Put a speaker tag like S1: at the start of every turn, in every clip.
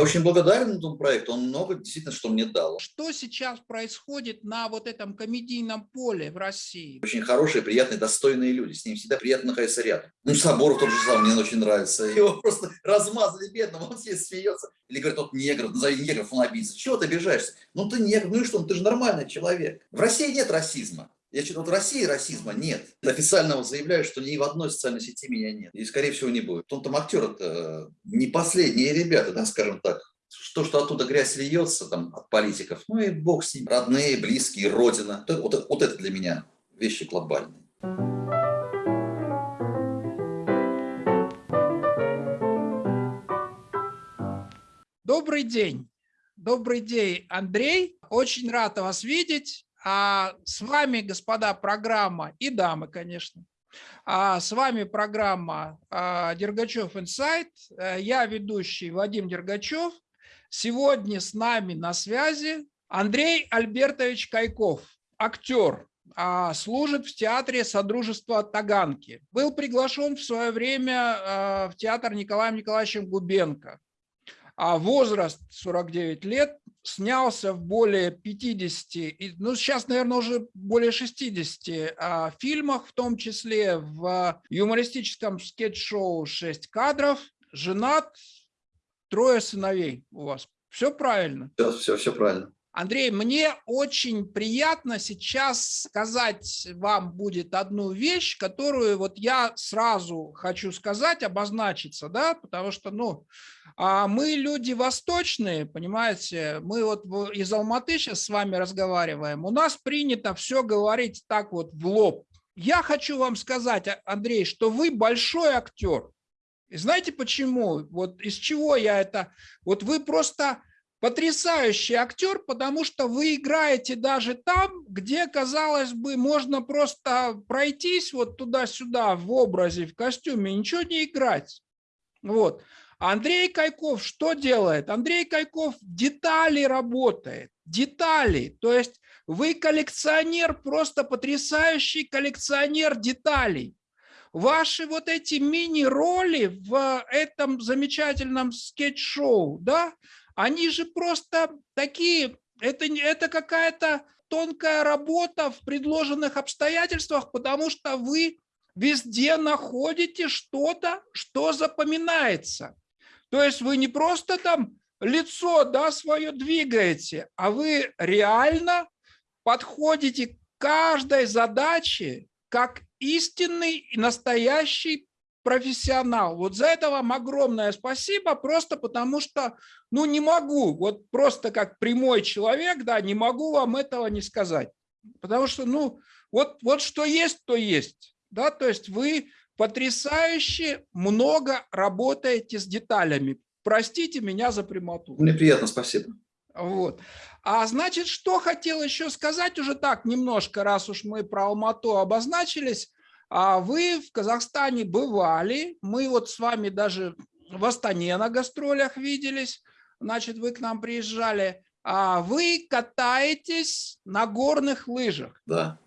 S1: Я очень благодарен этому проекту, он много действительно что мне дал.
S2: Что сейчас происходит на вот этом комедийном поле в России?
S1: Очень хорошие, приятные, достойные люди, с ним всегда приятно находиться рядом. Ну, Соборов тот же самый, мне очень нравится. Его просто размазали бедного, он все смеется. Или говорят, тот негр, назови негров, он обидится. Чего ты обижаешься? Ну ты негр, ну и что, ну, ты же нормальный человек. В России нет расизма. Я считаю, вот в России расизма нет. Официально заявляю, что ни в одной социальной сети меня нет. И, скорее всего, не будет. Он там актер это не последние ребята, да, скажем так. То, что оттуда грязь льется там, от политиков, ну и бог с ним. Родные, близкие, родина. Вот, вот это для меня вещи глобальные.
S2: Добрый день. Добрый день, Андрей. Очень рад вас видеть. А с вами, господа, программа, и дамы, конечно, а с вами программа а, Дергачев Инсайт. Э, я ведущий Вадим Дергачев. Сегодня с нами на связи Андрей Альбертович Кайков, актер, а, служит в театре Содружества Таганки. Был приглашен в свое время а, в театр Николаем Николаевичем Губенко. А возраст 49 лет, снялся в более 50, ну сейчас, наверное, уже более 60 а, фильмах, в том числе в юмористическом скетч-шоу «6 кадров», женат, трое сыновей у вас. Все правильно?
S1: Все, все, все правильно.
S2: Андрей, мне очень приятно сейчас сказать вам будет одну вещь, которую вот я сразу хочу сказать, обозначиться, да, потому что, ну, а мы люди восточные, понимаете, мы вот из Алматы сейчас с вами разговариваем, у нас принято все говорить так вот в лоб. Я хочу вам сказать, а, Андрей, что вы большой актер. И знаете почему? Вот из чего я это... Вот вы просто потрясающий актер, потому что вы играете даже там, где, казалось бы, можно просто пройтись вот туда-сюда в образе, в костюме, ничего не играть. Вот. Андрей Кайков что делает? Андрей Кайков детали работает, детали. То есть вы коллекционер, просто потрясающий коллекционер деталей. Ваши вот эти мини-роли в этом замечательном скетч-шоу, да, они же просто такие, это, это какая-то тонкая работа в предложенных обстоятельствах, потому что вы везде находите что-то, что запоминается. То есть вы не просто там лицо да, свое двигаете, а вы реально подходите к каждой задаче как истинный и настоящий профессионал. Вот за это вам огромное спасибо, просто потому что, ну, не могу, вот просто как прямой человек, да, не могу вам этого не сказать. Потому что, ну, вот, вот что есть, то есть, да, то есть вы потрясающе много работаете с деталями. Простите меня за прямоту.
S1: Мне приятно, спасибо.
S2: Вот. А значит, что хотел еще сказать уже так немножко, раз уж мы про Алмату обозначились, а вы в Казахстане бывали, мы вот с вами даже в Астане на гастролях виделись, значит, вы к нам приезжали. А вы катаетесь на горных лыжах.
S1: Да.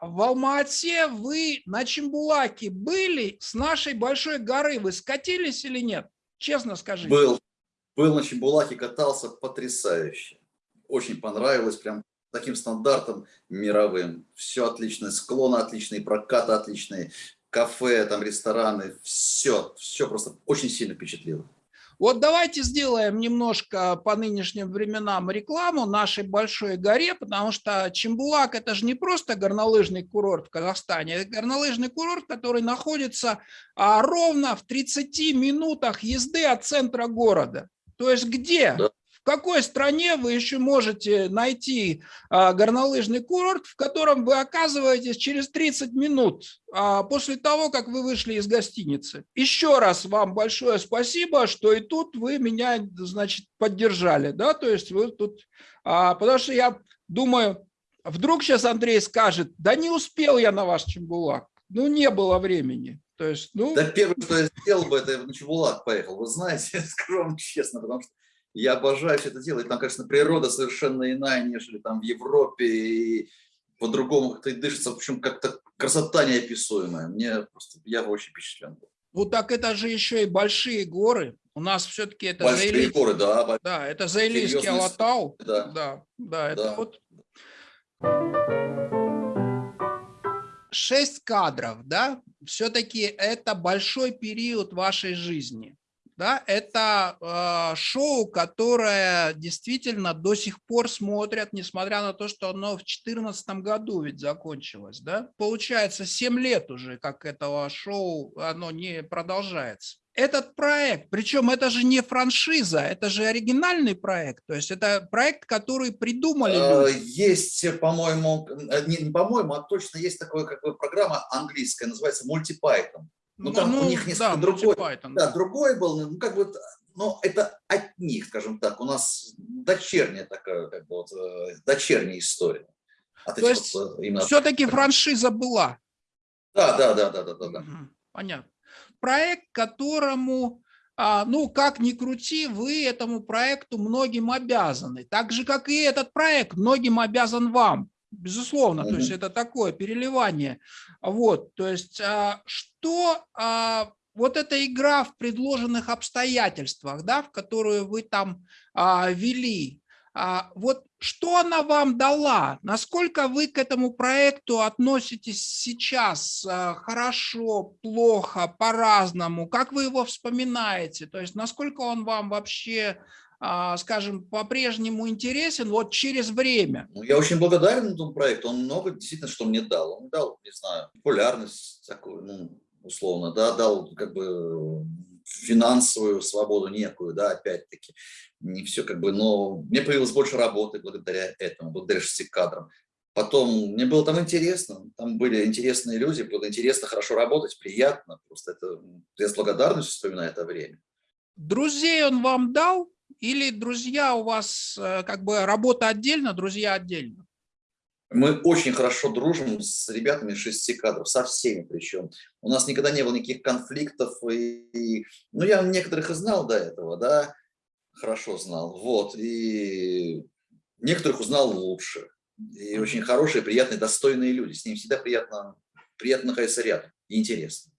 S2: В Алмате вы на Чембулаке были с нашей большой горы. Вы скатились или нет? Честно скажите.
S1: Был. Был на Чембулаке, катался потрясающе. Очень понравилось, прям таким стандартом мировым. Все отличное, склоны отличные, прокаты отличные, кафе, там рестораны, все, все просто очень сильно впечатлило.
S2: Вот давайте сделаем немножко по нынешним временам рекламу нашей большой горе, потому что Чембулак – это же не просто горнолыжный курорт в Казахстане, это горнолыжный курорт, который находится а, ровно в 30 минутах езды от центра города. То есть где? Да какой стране вы еще можете найти а, горнолыжный курорт, в котором вы оказываетесь через 30 минут а, после того, как вы вышли из гостиницы? Еще раз вам большое спасибо, что и тут вы меня, значит, поддержали, да, то есть вы тут, а, потому что я думаю, вдруг сейчас Андрей скажет, да не успел я на ваш Чембулак, ну не было времени. То есть, ну...
S1: Да первое, что я сделал бы, это на Чебулак поехал. Вы знаете, вам честно, потому что я обожаю все это делать. Там, конечно, природа совершенно иная, нежели там в Европе. И по-другому как-то дышится. В общем, как-то красота неописуемая. Мне просто, я очень впечатлен был.
S2: Ну так это же еще и большие горы. У нас все-таки это
S1: Большие
S2: Заили-
S1: горы, да.
S2: Да, это Заилийский
S1: Серьезная
S2: Алатау.
S1: да.
S2: да, да, это
S1: Да.
S2: вот шесть кадров, да, все-таки это большой период вашей жизни. Да, это э, шоу, которое действительно до сих пор смотрят, несмотря на то, что оно в 2014 году ведь закончилось. Да? Получается, 7 лет уже, как этого шоу, оно не продолжается. Этот проект, причем это же не франшиза, это же оригинальный проект, то есть это проект, который придумали
S1: Э,
S2: люди.
S1: Есть, по-моему, э, не, не по-моему, а точно есть такая как бы программа английская, называется MultiPython. Ну, там у них несколько
S2: да,
S1: другой,
S2: Python,
S1: Да, другой был, ну как бы, но это от них, скажем так. У нас дочерняя такая, как бы вот, э, дочерняя история. От
S2: То
S1: этих
S2: есть
S1: вот, э, именно-
S2: Все-таки франшиза была.
S1: Да, да, да, да, да, да, да.
S2: Понятно. Проект, которому, а, ну, как ни крути, вы этому проекту многим обязаны. Так же, как и этот проект многим обязан вам. Безусловно, то есть это такое переливание. Вот, то есть а, что а, вот эта игра в предложенных обстоятельствах, да, в которую вы там а, вели, вот что она вам дала? Насколько вы к этому проекту относитесь сейчас? а, Хорошо, плохо, по-разному? Как вы его вспоминаете? То есть насколько он вам вообще, а, скажем, по-прежнему интересен вот через время?
S1: Ну, я очень благодарен этому проекту. Он много действительно что мне дал. Он дал, не знаю, популярность такую, ну, условно, да, дал как бы финансовую свободу некую, да, опять-таки. Не все как бы, но мне появилось больше работы благодаря этому, благодаря шести кадрам. Потом мне было там интересно, там были интересные люди, было интересно, хорошо работать, приятно. Просто это, я с благодарностью вспоминаю это время.
S2: Друзей он вам дал? Или друзья у вас э, как бы работа отдельно, друзья отдельно?
S1: Мы очень хорошо дружим с ребятами из шести кадров, со всеми причем. У нас никогда не было никаких конфликтов. И, и- ну, я некоторых и знал до этого, да, хорошо знал. Вот, и некоторых узнал лучше. И очень хорошие, приятные, достойные люди. С ними всегда приятно, приятно находиться рядом и интересно.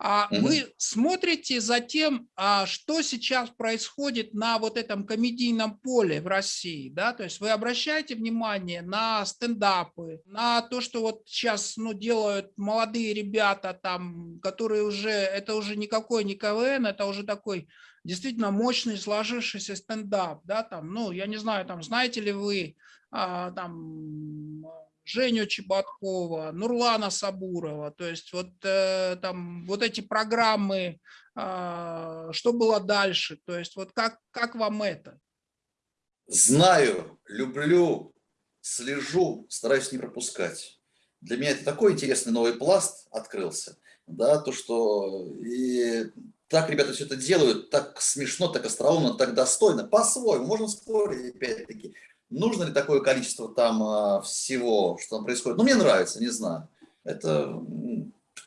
S2: А
S1: Мгм.
S2: вы смотрите за тем, а, что сейчас происходит на вот этом комедийном поле в России, да? То есть вы обращаете внимание на стендапы, на то, что вот сейчас ну, делают молодые ребята там, которые уже, это уже никакой не КВН, это уже такой действительно мощный сложившийся стендап, да, там, ну, я не знаю, там, знаете ли вы, а, там, Женю Чеботкова, Нурлана Сабурова, то есть вот э, там вот эти программы, а, что было дальше, то есть вот как, как вам это?
S1: Знаю, люблю, слежу, стараюсь не пропускать. Для меня это такой интересный новый пласт открылся, да, то, что и так ребята все это делают, так смешно, так остроумно, так достойно, по-своему, можно спорить, опять-таки, нужно ли такое количество там а, всего, что там происходит. Ну, мне нравится, не знаю. Это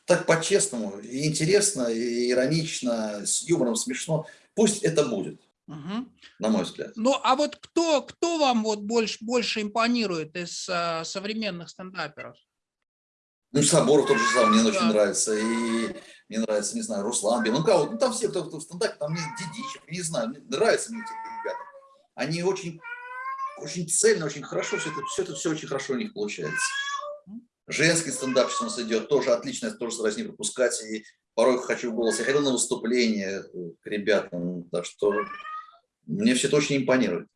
S1: так по-честному, интересно, и иронично, с юмором смешно. Пусть это будет,
S2: Мгм.
S1: на мой взгляд.
S2: Ну, а вот кто, кто вам вот больше, больше импонирует из а, современных стендаперов?
S1: Ну, Соборов тот же самый, мне очень
S2: Да.
S1: нравится. И мне нравится, не знаю, Руслан Бен. Ну, кого? Ну, там все, кто, кто в стендапе, там мне Дидичев, не знаю, мне нравятся мне эти ребята. Они очень, очень цельно, очень хорошо, все это, все это все очень хорошо у них получается. Женский стендап сейчас у нас идет, тоже отлично, я тоже стараюсь не пропускать. И порой хочу в голос. Я ходил на выступление к ребятам, так что мне все это очень импонирует.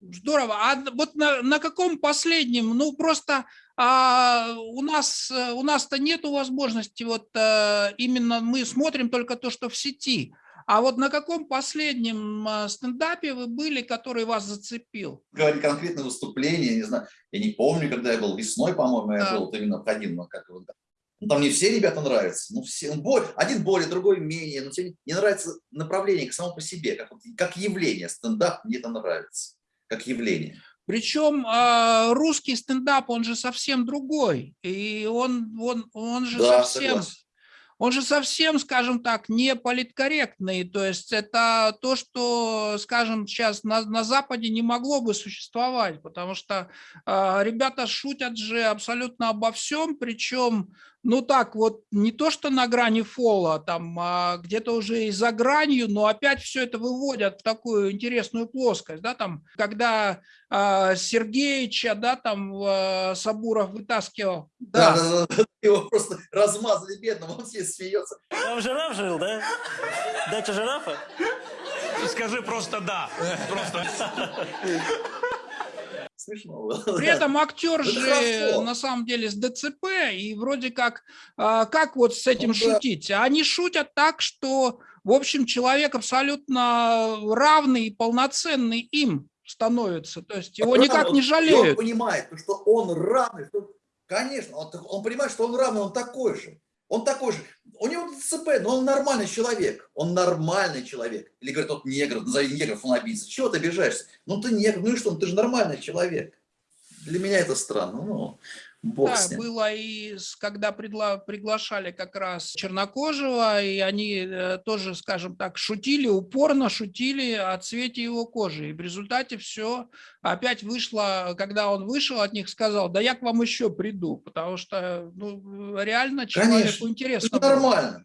S2: Здорово. А вот на, на каком последнем? Ну, просто а, у нас э, у нас-то нету возможности вот а, именно мы смотрим только то, что в сети. А вот на каком последнем а, стендапе вы были, который вас зацепил?
S1: говорить конкретное выступление, не знаю, я не помню, когда я был весной, по-моему, я
S2: Да.
S1: был вот именно ходил, но как его, ну, там не все ребята нравятся, ну, все, ну, бо- один более, другой менее, но тебе не нравится направление само по себе, как, как явление, стендап мне это нравится, как явление.
S2: Причем а, русский стендап, он же совсем другой. И он, он, он же
S1: Да,
S2: совсем...
S1: согласен.
S2: Он же совсем, скажем так, не политкорректный. То есть это то, что, скажем, сейчас на, на Западе не могло бы существовать, потому что а, ребята шутят же абсолютно обо всем, причем ну так вот, не то что на грани фола, там а где-то уже и за гранью, но опять все это выводят в такую интересную плоскость, да, там, когда а, Сергеича, да, там а, Сабуров вытаскивал.
S1: Да, да, да, да, его просто размазали бедного, он все смеется.
S3: Там жираф жил, да? Дача жирафа?
S4: Скажи просто да. Просто.
S1: Смешно было.
S2: При этом актер
S1: Это
S2: же
S1: хорошо.
S2: на самом деле с ДЦП, и вроде как, а, как вот с этим
S1: Ну да.
S2: шутить? Они шутят так, что, в общем, человек абсолютно равный и полноценный им становится. То есть его
S1: Равный,
S2: никак
S1: он-
S2: не жалеют.
S1: Он понимает, что он равный, что, конечно, он, он понимает, что он равный, он такой же. Он такой же. У него ДЦП, но он нормальный человек. Он нормальный человек. Или говорят, тот негр, назови негров, он обидится. Чего ты обижаешься? Ну ты негр, ну и что, ну ты же нормальный человек. Для меня это странно. Ну, бог
S2: Да,
S1: с ним.
S2: было и когда пригла- приглашали как раз Чернокожего, и они э, тоже, скажем так, шутили, упорно шутили о цвете его кожи. И в результате все опять вышло, когда он вышел от них, сказал, да я к вам еще приду, потому что ну, реально человеку
S1: Конечно.
S2: интересно.
S1: Это
S2: было.
S1: нормально.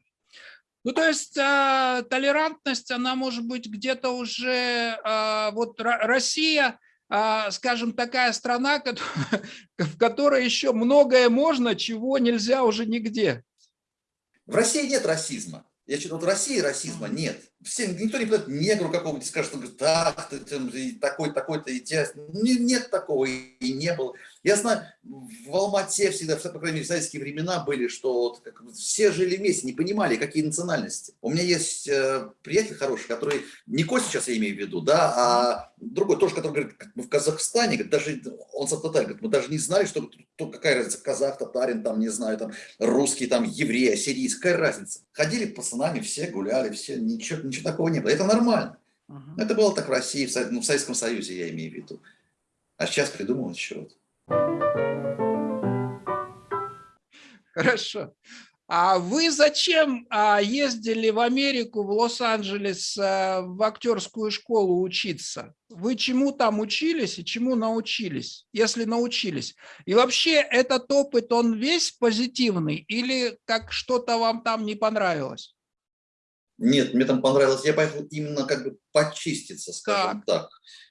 S2: Ну, то есть э, толерантность, она может быть где-то уже, э, вот Ро- Россия, скажем, такая страна, в которой еще многое можно, чего нельзя уже нигде.
S1: В России нет расизма. Я считаю, вот в России расизма нет. Все, никто не пойдет негру какому-нибудь скажет, он говорит, так, ты, такой, такой-то, и тебя... Не- нет такого, и не было. Я знаю, в Алмате всегда, по крайней мере, в советские времена были, что вот как все жили вместе, не понимали, какие национальности. У меня есть э, приятель хороший, который, не Костя сейчас я имею в виду, да, а другой тоже, который говорит, мы в Казахстане, говорит, даже он сам татарин, говорит, мы даже не знали, что тут какая разница, казах, татарин, там, не знаю, там, русский, там, еврей, ассирийский, какая разница. Ходили пацанами, все гуляли, все, ничего, ничего такого не было. Это нормально. Это было так в России, в, ну, в Советском Союзе, я имею в виду. А сейчас придумал чего-то.
S2: Хорошо. А вы зачем а, ездили в Америку, в Лос-Анджелес, а, в актерскую школу учиться? Вы чему там учились и чему научились, если научились? И вообще этот опыт, он весь позитивный или как что-то вам там не понравилось?
S1: Нет, мне там понравилось. Я поехал именно как бы почиститься, скажем так.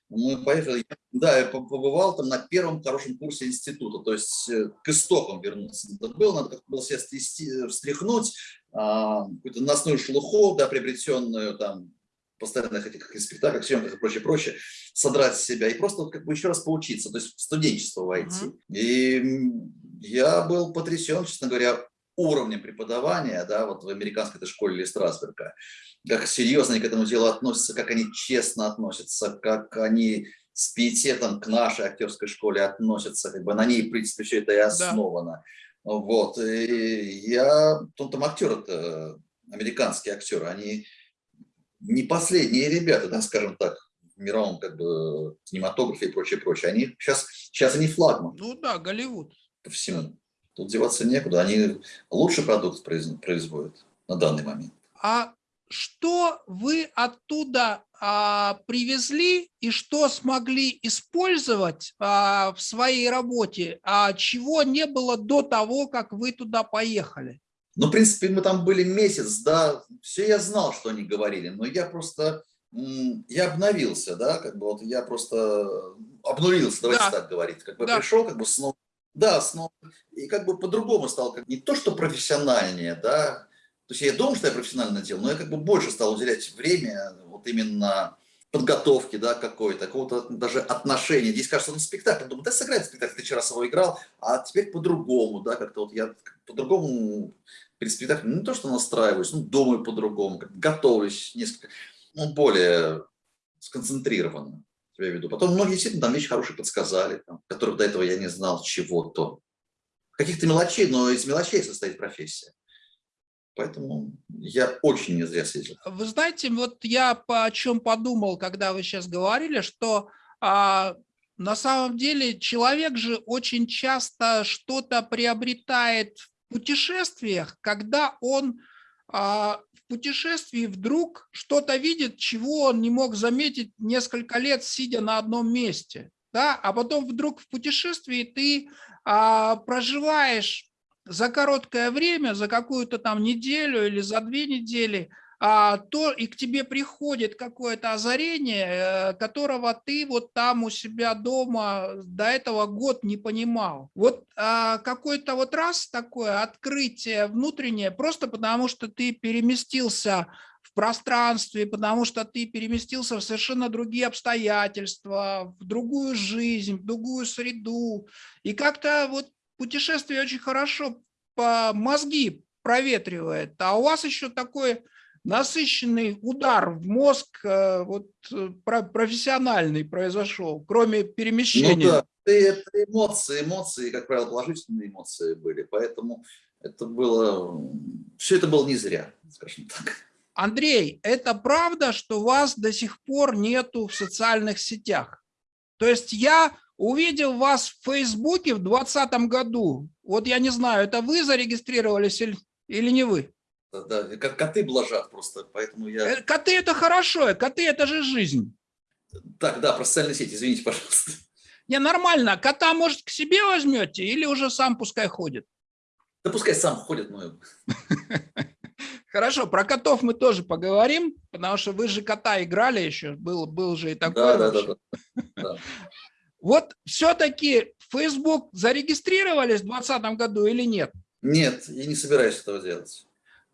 S1: Мы поехали, да, я по- побывал там на первом хорошем курсе института, то есть э, к истокам вернуться. Это было, надо как было себя стрясти, встряхнуть, а, какую-то носную шелуху, да, приобретенную там в постоянных этих спектаклях, съемках и прочее, прочее, содрать с себя и просто как бы еще раз поучиться, то есть в студенчество войти.
S2: Мгм.
S1: И м, я был потрясен, честно говоря, уровнем преподавания, да, вот в американской этой школе или Страсберга, как серьезно они к этому делу относятся, как они честно относятся, как они с пиететом к нашей актерской школе относятся, как бы на ней, в принципе, все это и основано. Вот, и я, ну, там актеры-то, американские актеры, они не последние ребята, да, скажем так, в мировом как бы кинематографе и прочее, прочее. Они сейчас, сейчас они флагман
S2: Ну да, Голливуд.
S1: по всему. Тут деваться некуда. Они лучший продукт произ- производят на данный момент.
S2: А что вы оттуда а, привезли и что смогли использовать а, в своей работе, а чего не было до того, как вы туда поехали?
S1: Ну, в принципе, мы там были месяц, да, все я знал, что они говорили, но я просто, я обновился, да, как бы вот я просто обнулился, давайте
S2: Да.
S1: так говорить, как бы
S2: Да.
S1: пришел, как бы снова, да, снова, и как бы по-другому стал, как не то, что профессиональнее, да, то есть я думал, что я профессионально делал, но я как бы больше стал уделять время вот именно подготовки, да, какой-то, какого-то даже отношения. Здесь кажется, ну, спектакль, думаю, да, сыграй спектакль, ты вчера его играл, а теперь по-другому, да, как-то вот я по-другому перед спектаклем не то, что настраиваюсь, ну, думаю по-другому, готовлюсь несколько, ну, более сконцентрированно, я веду. Потом многие действительно там вещи хорошие подсказали, там, которых до этого я не знал чего-то. Каких-то мелочей, но из мелочей состоит профессия. Поэтому я очень не зря съездил.
S2: Вы знаете, вот я о чем подумал, когда вы сейчас говорили, что а, на самом деле человек же очень часто что-то приобретает в путешествиях, когда он а, путешествии вдруг что-то видит, чего он не мог заметить несколько лет, сидя на одном месте. Да? А потом вдруг в путешествии ты а, проживаешь за короткое время, за какую-то там неделю или за две недели, то и к тебе приходит какое-то озарение, э, которого ты вот там у себя дома до этого год не понимал. Вот а, какой-то вот раз такое открытие внутреннее, просто потому что ты переместился в пространстве, потому что ты переместился в совершенно другие обстоятельства, в другую жизнь, в другую среду. И как-то вот путешествие очень хорошо по мозги проветривает. А у вас еще такое насыщенный удар в мозг э, вот, э, профессиональный произошел, кроме перемещения. Ну да,
S1: это эмоции, эмоции, как правило, положительные эмоции были, поэтому это было, все это было не зря, скажем так.
S2: Андрей, это правда, что вас до сих пор нету в социальных сетях? То есть я увидел вас в Фейсбуке в 2020 году. Вот я не знаю, это вы зарегистрировались или, или не вы?
S1: Да, как коты блажат просто, поэтому я...
S2: Э, коты это хорошо, коты это же жизнь.
S1: Так, да, про социальные сети, извините, пожалуйста.
S2: Не, нормально. Кота, может, к себе возьмете или уже сам пускай ходит?
S1: Да пускай сам ходит, но...
S2: Хорошо, про котов мы тоже поговорим, потому что вы же кота играли еще, был, был же и такой.
S1: Да, да, да, да.
S2: Вот все-таки Facebook зарегистрировались в 2020 году или нет?
S1: Нет, я не собираюсь этого делать.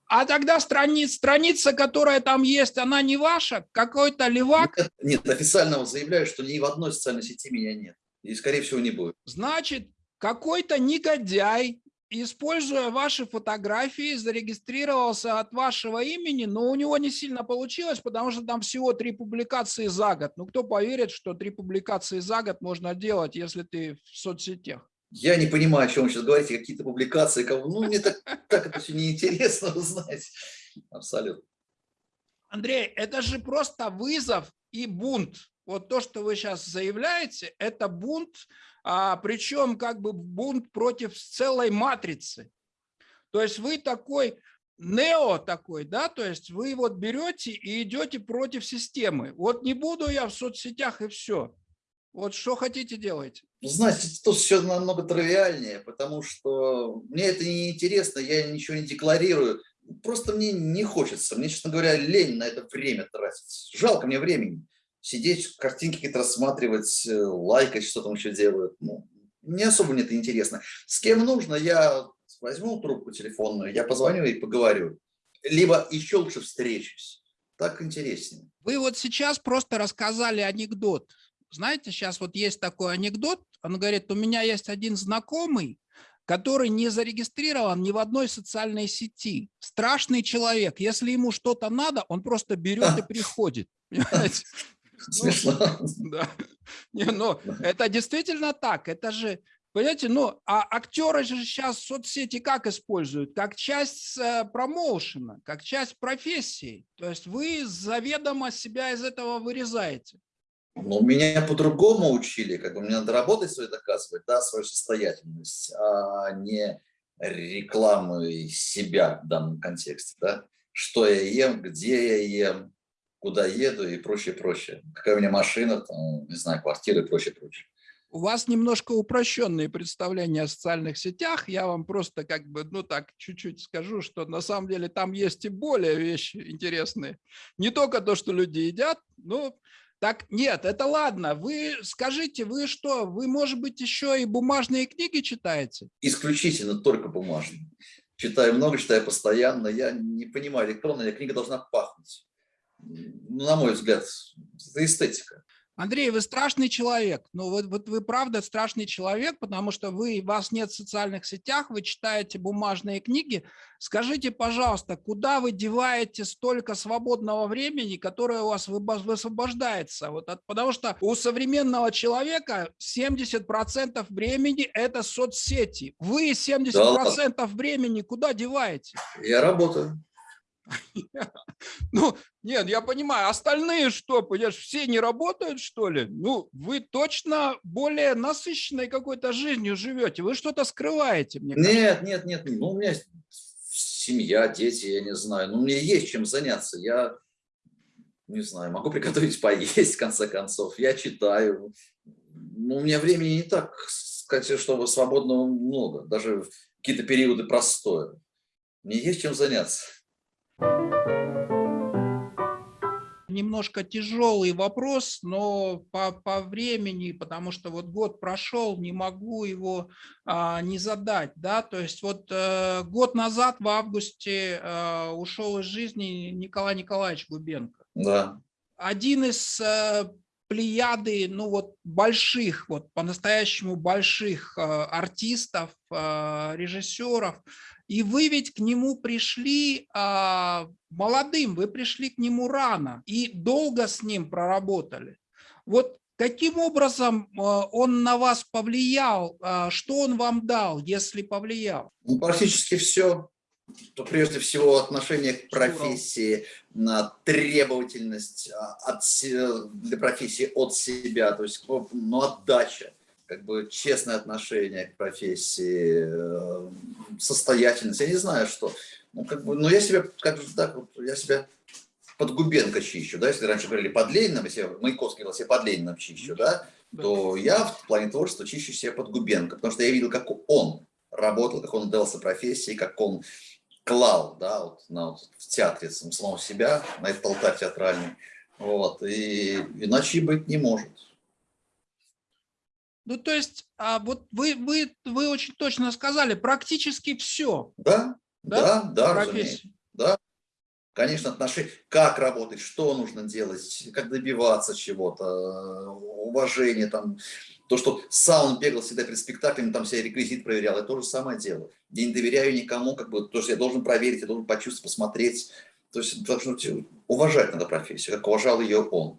S2: А тогда страниц, страница, которая там есть, она не ваша? Какой-то левак?
S1: Нет, нет, официально заявляю, что ни в одной социальной сети меня нет. И, скорее всего, не будет.
S2: Значит, какой-то негодяй, используя ваши фотографии, зарегистрировался от вашего имени, но у него не сильно получилось, потому что там всего три публикации за год. Ну, кто поверит, что три публикации за год можно делать, если ты в соцсетях?
S1: Я не понимаю, о чем вы сейчас говорите, какие-то публикации. Ну, мне так, так это все неинтересно, вы знаете. Абсолютно.
S2: Андрей, это же просто вызов и бунт. Вот то, что вы сейчас заявляете, это бунт, а, причем как бы бунт против целой матрицы. То есть вы такой нео такой, да, то есть вы вот берете и идете против системы. Вот не буду я в соцсетях и все. Вот что хотите делать?
S1: Знаете, тут все намного тривиальнее, потому что мне это не интересно, я ничего не декларирую. Просто мне не хочется, мне, честно говоря, лень на это время тратить. Жалко мне времени. Сидеть, картинки какие-то рассматривать, э, лайкать, что там еще делают. Ну, не особо мне это интересно. С кем нужно, я возьму трубку телефонную, я позвоню и поговорю. Либо еще лучше встречусь. Так интереснее.
S2: Вы вот сейчас просто рассказали анекдот знаете, сейчас вот есть такой анекдот, он говорит, у меня есть один знакомый, который не зарегистрирован ни в одной социальной сети. Страшный человек. Если ему что-то надо, он просто берет и приходит.
S1: Смешно.
S2: Ну, да. Не, ну, это действительно так. Это же, понимаете, ну, а актеры же сейчас соцсети как используют? Как часть э, промоушена, как часть профессии. То есть вы заведомо себя из этого вырезаете.
S1: Ну, меня по-другому учили, как бы мне надо работать свою доказывать, да, свою состоятельность, а не рекламы себя в данном контексте, да, что я ем, где я ем, куда еду и прочее, прочее. Какая у меня машина, там, не знаю, квартира и прочее, прочее.
S2: У вас немножко упрощенные представления о социальных сетях. Я вам просто как бы, ну так, чуть-чуть скажу, что на самом деле там есть и более вещи интересные. Не только то, что люди едят, но так нет, это ладно. Вы скажите, вы что, вы, может быть, еще и бумажные книги читаете?
S1: Исключительно только бумажные. Читаю много, читаю постоянно. Я не понимаю, электронная книга должна пахнуть. Ну, на мой взгляд, это эстетика.
S2: Андрей, вы страшный человек. Ну вот, вот вы правда страшный человек, потому что вы, вас нет в социальных сетях, вы читаете бумажные книги. Скажите, пожалуйста, куда вы деваете столько свободного времени, которое у вас высвобождается? Вот от, потому что у современного человека 70% времени – это соцсети. Вы 70% да. времени куда деваете?
S1: Я работаю.
S2: Ну, нет, я понимаю, остальные что, понимаешь, все не работают, что ли? Ну, вы точно более насыщенной какой-то жизнью живете, вы что-то скрываете,
S1: мне Нет, нет, нет, ну, у меня семья, дети, я не знаю, ну, мне есть чем заняться, я, не знаю, могу приготовить поесть, в конце концов, я читаю, ну, у меня времени не так, сказать, чтобы свободного много, даже какие-то периоды простоя. Мне есть чем заняться.
S2: Немножко тяжелый вопрос, но по, по времени, потому что вот год прошел, не могу его а, не задать. Да? То есть вот а, год назад в августе а, ушел из жизни Николай Николаевич Губенко.
S1: Да.
S2: Один из а, плеяды, ну вот больших, вот по-настоящему больших а, артистов, а, режиссеров, и вы ведь к нему пришли а, молодым, вы пришли к нему рано и долго с ним проработали. Вот каким образом а, он на вас повлиял, а, что он вам дал, если повлиял?
S1: Ну, практически все. То прежде всего отношение к профессии, на требовательность а, от, для профессии от себя, то есть ну, отдача как бы честное отношение к профессии, э, состоятельность, я не знаю что. Ну, как бы, но я себя, как же так, я себя под Губенко чищу, да, если раньше говорили под Лениным, если Маяковский говорил, я под Лениным чищу, да, то я в плане творчества чищу себя под Губенко, потому что я видел, как он работал, как он отдавался профессии, как он клал, да, вот, на, вот, в театре самого себя, на этот алтарь театральный, вот, и иначе быть не может.
S2: Ну, то есть, а вот вы, вы, вы очень точно сказали, практически все.
S1: Да, да, да, да разумеется. Да. Конечно, отношения, как работать, что нужно делать, как добиваться чего-то, уважение, там, то, что сам он бегал всегда перед спектаклями, там себя реквизит проверял, это то же самое дело. Я не доверяю никому, как бы, то, что я должен проверить, я должен почувствовать, посмотреть. То есть должно уважать надо профессию, как уважал ее он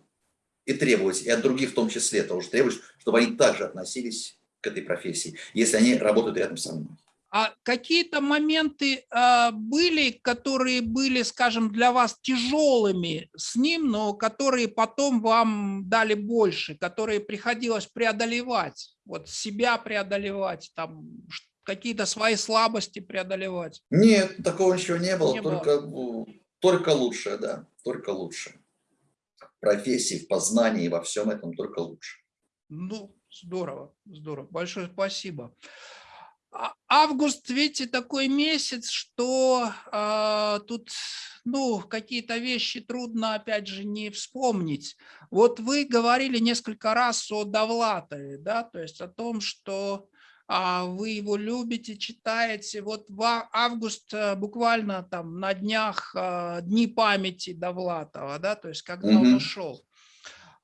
S1: и требовать, и от других в том числе тоже требовать, чтобы они также относились к этой профессии, если они работают рядом со мной.
S2: А какие-то моменты э, были, которые были, скажем, для вас тяжелыми с ним, но которые потом вам дали больше, которые приходилось преодолевать, вот себя преодолевать, там какие-то свои слабости преодолевать?
S1: Нет, такого ничего не было, не только, было. только лучшее, да, только лучшее профессии, в познании, во всем этом только лучше.
S2: Ну, здорово, здорово. Большое спасибо. А, август, видите, такой месяц, что э, тут, ну, какие-то вещи трудно, опять же, не вспомнить. Вот вы говорили несколько раз о Довлатове, да, то есть о том, что вы его любите, читаете. Вот в август э, буквально там на днях э, дни памяти Довлатова, да, то есть когда mm -hmm. он ушел.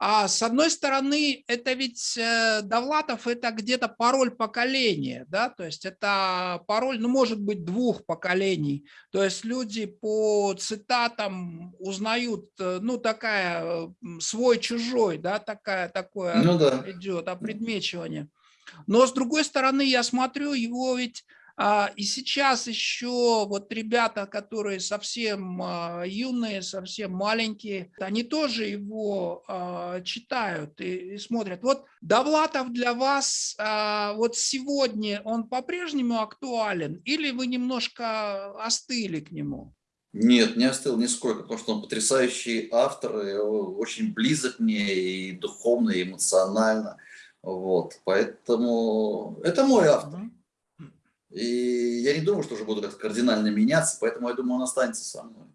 S2: А с одной стороны, это ведь э, Довлатов это где-то пароль поколения, да, то есть это пароль, ну, может быть, двух поколений. То есть люди по цитатам узнают, ну, такая свой-чужой, да, такая, такое ну, да. идет опредмечивание. Но с другой стороны, я смотрю, его ведь а, и сейчас еще вот ребята, которые совсем а, юные, совсем маленькие, они тоже его а, читают и, и смотрят. Вот Довлатов для вас вот сегодня, он по-прежнему актуален или вы немножко остыли к нему?
S1: Нет, не остыл нисколько, потому что он потрясающий автор, очень близок мне и духовно, и эмоционально. Вот, поэтому это мой автор. И я не думаю, что уже буду как-то кардинально меняться, поэтому я думаю, он останется со мной.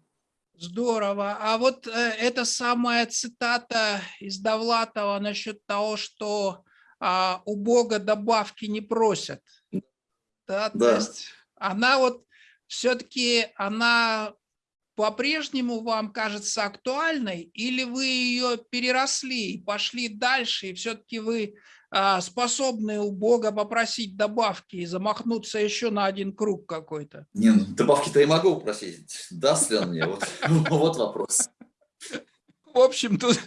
S2: Здорово. А вот э, эта самая цитата из Довлатова насчет того, что а, у Бога добавки не просят. Да, да. То есть она вот все-таки, она по-прежнему вам кажется актуальной, или вы ее переросли и пошли дальше, и все-таки вы а, способны у Бога попросить добавки и замахнуться еще на один круг какой-то?
S1: Не, ну, добавки-то я могу попросить. Даст ли он мне? Вот, вот вопрос.
S2: В общем, тут,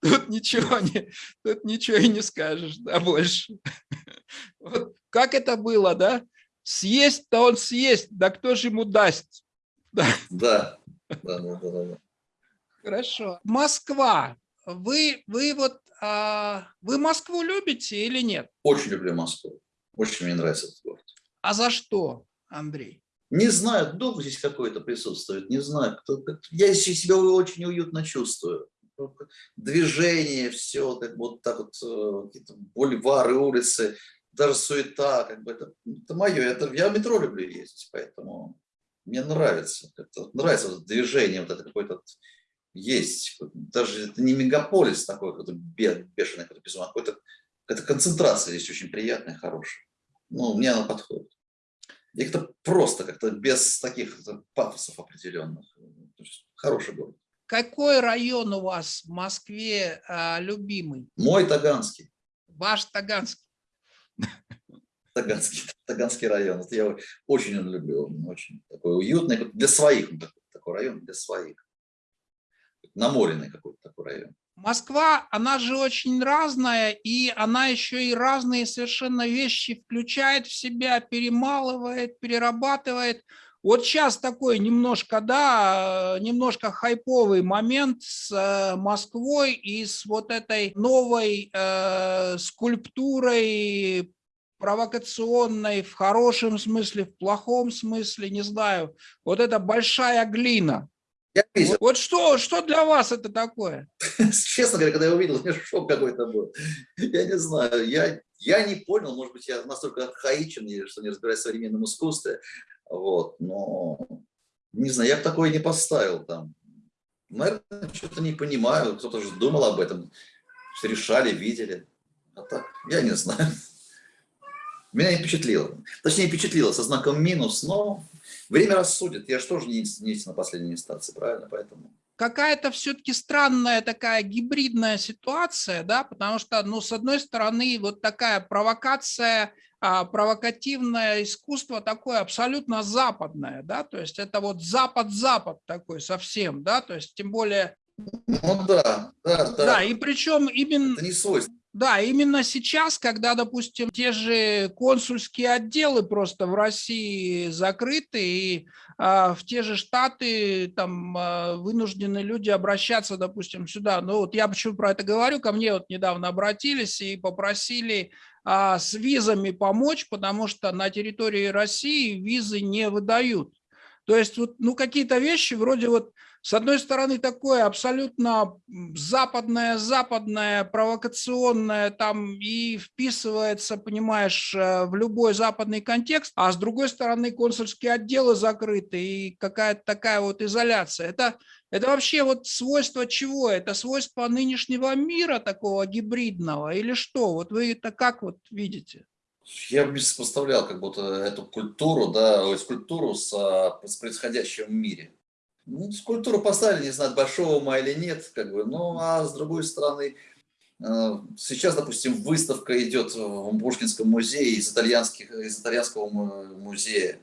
S2: тут, ничего не, тут ничего и не скажешь, да, больше. Вот как это было, да? Съесть-то он съесть, да кто же ему даст?
S1: Да, да, да, да. да, да.
S2: Хорошо. Москва. Вы, вы вот а, вы Москву любите или нет?
S1: Очень люблю Москву. Очень мне нравится этот город.
S2: А за что, Андрей?
S1: Не знаю, дух здесь какой-то присутствует, не знаю. Кто, я себя очень уютно чувствую. Движение, все, так вот так вот, э, какие-то бульвары, улицы. даже суета, как бы это, это мое. Это, я в метро люблю ездить, поэтому мне нравится. Это, нравится вот движение, вот это какое-то есть. Даже это не мегаполис такой, какой-то бешеный, какой-то безумный, а какой-то какая концентрация здесь очень приятная, хорошая. Ну, мне она подходит. И как-то просто, как-то без таких пафосов определенных. Хороший город.
S2: Какой район у вас в Москве а, любимый?
S1: Мой Таганский.
S2: Ваш Таганский.
S1: Таганский, Таганский район. Это я очень люблю. Он очень такой уютный. Для своих такой район, для своих. Наморенный какой-то такой район.
S2: Москва, она же очень разная, и она еще и разные совершенно вещи включает в себя, перемалывает, перерабатывает. Вот сейчас такой немножко, да, немножко хайповый момент с э, Москвой и с вот этой новой э, скульптурой провокационной в хорошем смысле, в плохом смысле, не знаю. Вот эта большая глина. Я видел. Вот что, что для вас это такое?
S1: Честно говоря, когда я увидел, у меня шок какой-то был. Я не знаю, я, я не понял, может быть, я настолько архаичен, что не разбираюсь в современном искусстве. Вот, но не знаю, я бы такое не поставил там. Наверное, что-то не понимаю, кто-то же думал об этом, решали, видели. А так, я не знаю. Меня не впечатлило. Точнее, впечатлило со знаком минус, но время рассудит. Я же тоже не, не на последней инстанции, правильно? Поэтому
S2: какая-то все-таки странная такая гибридная ситуация, да, потому что, ну, с одной стороны, вот такая провокация, а, провокативное искусство такое абсолютно западное, да, то есть это вот запад-запад такой совсем, да, то есть тем более...
S1: Ну да, да, да.
S2: Да, и причем именно...
S1: Это не свойственно.
S2: Да, именно сейчас, когда, допустим, те же консульские отделы просто в России закрыты, и а, в те же штаты там а, вынуждены люди обращаться, допустим, сюда. Ну вот я почему про это говорю, ко мне вот недавно обратились и попросили а, с визами помочь, потому что на территории России визы не выдают. То есть вот, ну, какие-то вещи вроде вот с одной стороны, такое абсолютно западное, западное, провокационное, там и вписывается, понимаешь, э, в любой западный контекст, а с другой стороны, консульские отделы закрыты и какая-то такая вот изоляция. Это, это вообще вот свойство чего? Это свойство нынешнего мира такого гибридного или что? Вот вы это как вот видите?
S1: Я бы сопоставлял как будто эту культуру, да, скульптуру с, с происходящим в мире. Ну, скульптуру поставили, не знаю, большого ума или нет, как бы, ну, а с другой стороны, э, сейчас, допустим, выставка идет в Пушкинском музее из, итальянских, из итальянского музея.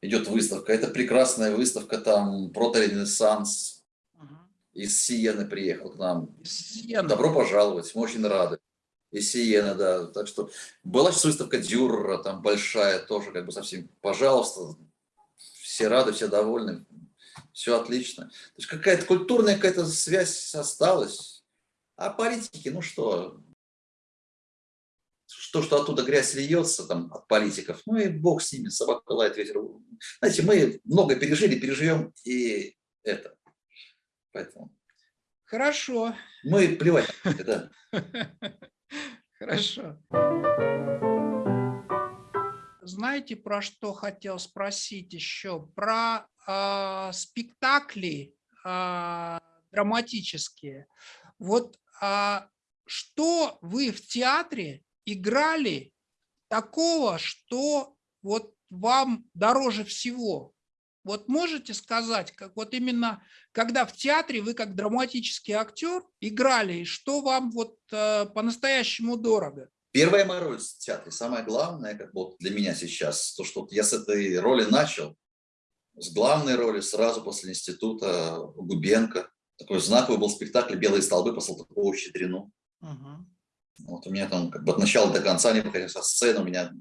S1: Идет выставка. Это прекрасная выставка, там, проторенессанс. Из Сиены приехал к нам. Добро пожаловать, мы очень рады. Из Сиены, да. Так что была сейчас выставка Дюрера, там большая тоже, как бы совсем, пожалуйста, все рады, все довольны все отлично. То есть какая-то культурная какая-то связь осталась. А политики, ну что, то, что оттуда грязь льется там, от политиков, ну и бог с ними, собака лает ветер. Знаете, мы много пережили, переживем и это. Поэтому.
S2: Хорошо.
S1: Мы плевать, да.
S2: Хорошо. Знаете, про что хотел спросить еще? Про э, спектакли э, драматические. Вот э, что вы в театре играли такого, что вот вам дороже всего? Вот можете сказать, как вот именно, когда в театре вы как драматический актер играли, что вам вот э, по-настоящему дорого?
S1: Первая моя роль в театре, самое главное, как вот для меня сейчас, то, что я с этой роли начал, с главной роли сразу после института Губенко. Такой знаковый был спектакль «Белые столбы» по Салтыкову Щедрину. Угу. Вот у меня там как бы от начала до конца, не выходя со сцены, у меня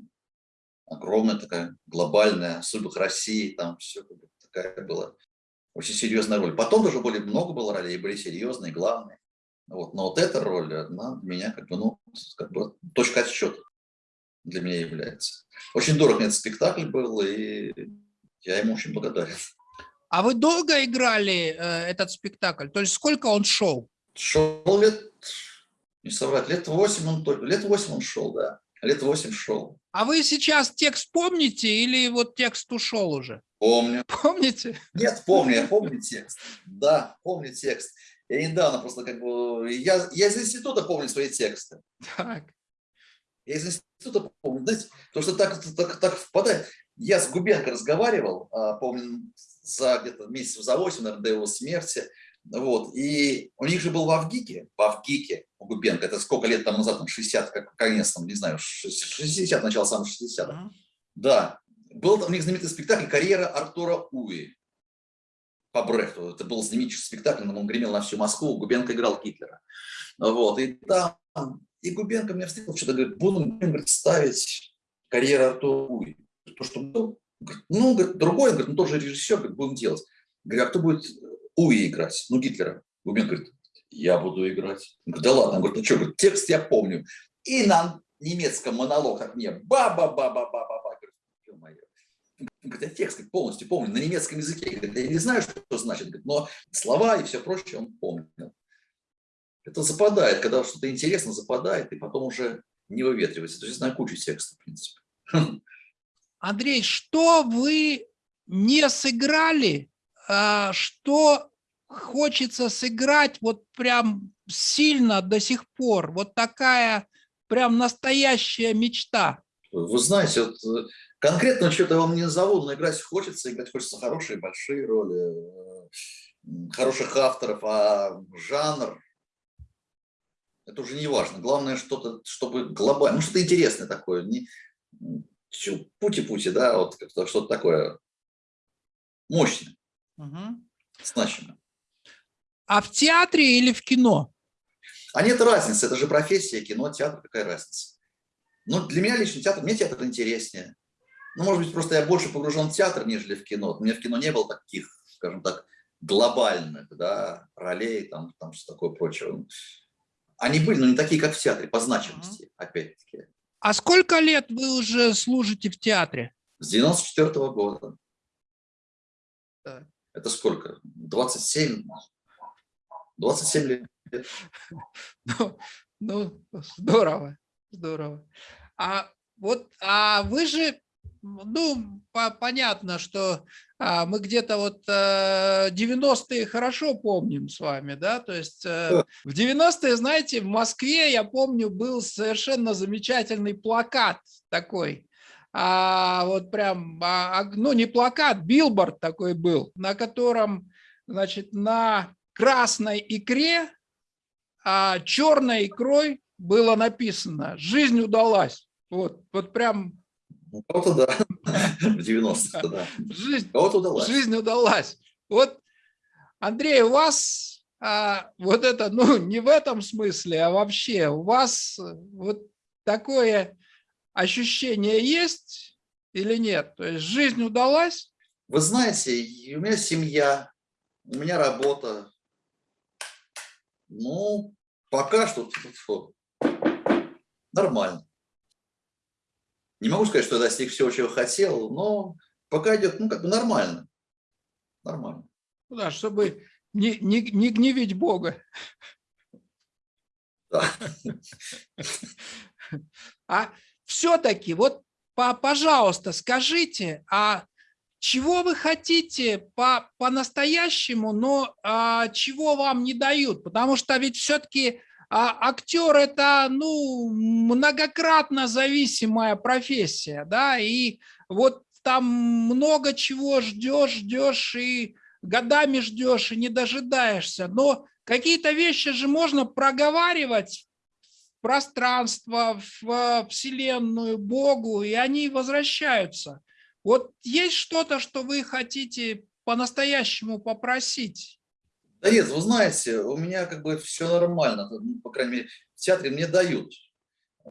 S1: огромная такая глобальная судьба России, там все как бы, такая была очень серьезная роль. Потом тоже более много было ролей, были серьезные, главные. Вот. Но вот эта роль, она для меня как бы, ну, как бы точка отсчета для меня является. Очень дорог мне этот спектакль был, и я ему очень благодарен.
S2: А вы долго играли э, этот спектакль? То есть сколько он шел?
S1: Шел лет, не соврать, лет восемь он, лет восемь он шел, да. Лет восемь шел.
S2: А вы сейчас текст помните или вот текст ушел уже?
S1: Помню.
S2: Помните?
S1: Нет, помню, я помню текст. Да, помню текст. Я недавно просто как бы... Я, я из института помню свои тексты.
S2: Так.
S1: Я из института помню. Знаете, потому что так, так, так впадает. Я с Губенко разговаривал, а, помню, за где-то месяцев за 8, наверное, до его смерти. Вот. И у них же был в Авгике, в Авгике у Губенко, это сколько лет там назад, там 60, как конец, там, не знаю, 60, начало самых 60 -х. Да. Был у них знаменитый спектакль «Карьера Артура Уи» по Брехту. Это был знаменитый спектакль, он гремел на всю Москву, Губенко играл Гитлера. Вот. И там, и Губенко мне встретил, что-то говорит, буду говорит, ставить «Карьера Артура Уи». То, что был, ну, говорит, другой, говорит, ну, тоже режиссер, говорит, будем делать. Говорю, а кто будет Уи играть? Ну, Гитлера. Губенко говорит, я буду играть. Он говорит, да ладно. Он говорит, ну что, говорит, текст я помню. И на немецком монолог от мне, ба-ба-ба-ба-ба-ба-ба. Говорит, я текст говорит, полностью помню, на немецком языке. Говорит, я не знаю, что это значит, говорит, но слова и все прочее он помнил. Это западает, когда что-то интересно западает, и потом уже не выветривается. То есть знаю кучу текстов, в принципе.
S2: Андрей, что вы не сыграли, а, что хочется сыграть вот прям сильно до сих пор? Вот такая прям настоящая мечта.
S1: Вы знаете, вот э, конкретно что-то вам не назову, но играть хочется, играть хочется хорошие, большие роли, э, хороших авторов, а жанр, это уже не важно. Главное, что-то, чтобы глобально, ну что-то интересное такое, не, пути-пути, да, вот что-то такое мощное, угу. значимое.
S2: А в театре или в кино?
S1: А нет разницы, это же профессия, кино, театр, какая разница? Ну, для меня лично театр, мне театр интереснее. Ну, может быть, просто я больше погружен в театр, нежели в кино. У меня в кино не было таких, скажем так, глобальных, да, ролей, там, там что такое прочее. Они были, но не такие, как в театре, по значимости, опять-таки.
S2: А сколько лет вы уже служите в театре?
S1: С 94 -го года. Так. Это сколько? 27? 27 лет.
S2: Ну, ну здорово, здорово. А вот, а вы же ну, по понятно, что а, мы где-то вот а, э, 90-е хорошо помним с вами, да, то есть а, в 90-е, знаете, в Москве, я помню, был совершенно замечательный плакат такой, а, вот прям, а, ну, не плакат, билборд такой был, на котором, значит, на красной икре, а черной икрой было написано «Жизнь удалась». Вот, вот прям
S1: у кого-то да, в 90-х, да.
S2: Жизнь, кого-то удалась. Жизнь удалась. Вот, Андрей, у вас а, вот это, ну, не в этом смысле, а вообще, у вас вот такое ощущение есть или нет? То есть жизнь удалась?
S1: Вы знаете, у меня семья, у меня работа. Ну, пока что нормально. Не могу сказать, что достиг всего, чего хотел, но пока идет, ну, как бы нормально. Нормально.
S2: Ну да, чтобы не, не, не гневить Бога. Да. А все-таки, вот, по, пожалуйста, скажите, а чего вы хотите по-настоящему, по но а, чего вам не дают? Потому что ведь все-таки а актер это ну, многократно зависимая профессия, да, и вот там много чего ждешь, ждешь и годами ждешь и не дожидаешься, но какие-то вещи же можно проговаривать в пространство, в Вселенную, Богу, и они возвращаются. Вот есть что-то, что вы хотите по-настоящему попросить?
S1: Да нет, вы знаете, у меня как бы все нормально, ну, по крайней мере, в театре мне дают. Э,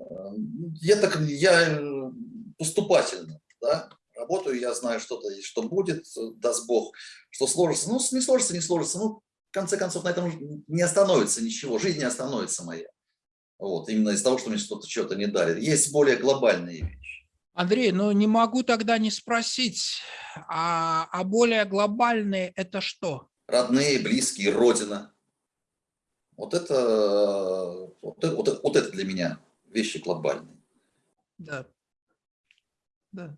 S1: я так, я э, поступательно, да, работаю, я знаю что-то, что будет, даст Бог, что сложится. Ну, не сложится, не сложится, ну, в конце концов, на этом не остановится ничего, жизнь не остановится моя. Вот, именно из-за того, что мне что-то что-то не дарит. Есть более глобальные вещи.
S2: Андрей, ну не могу тогда не спросить, а, а более глобальные это что?
S1: Родные, близкие, родина. Вот это, вот, вот, вот это для меня вещи глобальные.
S2: Да. Да.